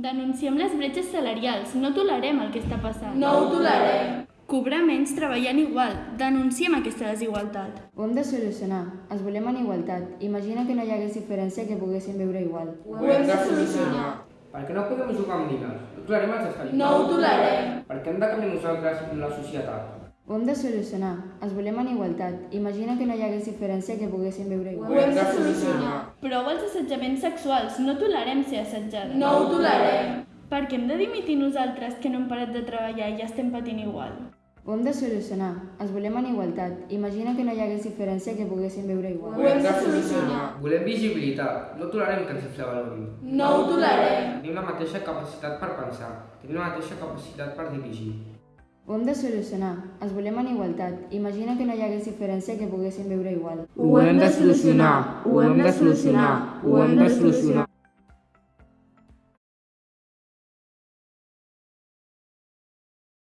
Denunciem les bretxes salarials. No tolerem el que està passant. No ho tolerem. Cobrar menys treballant igual. Denunciem aquesta desigualtat. Ho hem de solucionar. Ens volem en igualtat. Imagina que no hi hagués diferència que poguéssim viure igual. Ho hem de solucionar. Per què no podem jugar amb nines? No tolerem els escalifats. No ho tolerem. Per què hem de canviar nosaltres la societat? Ho hem de solucionar. Ens volem en igualtat. Imagina que no hi hagués diferència que poguéssim viure Ho igual. hem de solucionar. Prou els assetjaments sexuals. No tolerem ser assetjades. No ho tolerem. Per què hem de dimitir nosaltres que no hem parat de treballar i ja estem patint igual? Ho hem de solucionar. Ens volem en igualtat. Imagina que no hi hagués diferència que poguéssim viure igual. Ho hem de solucionar. Volem visibilitat. No tolerem que ens infravalorin. No ho tolerem. Tenim la mateixa capacitat per pensar. Tenim la mateixa capacitat per dirigir. Ho hem de solucionar. Ens volem en igualtat. Imagina que no hi hagués diferència que poguéssim viure igual. Ho hem de solucionar. Ho hem de solucionar. Ho hem de solucionar.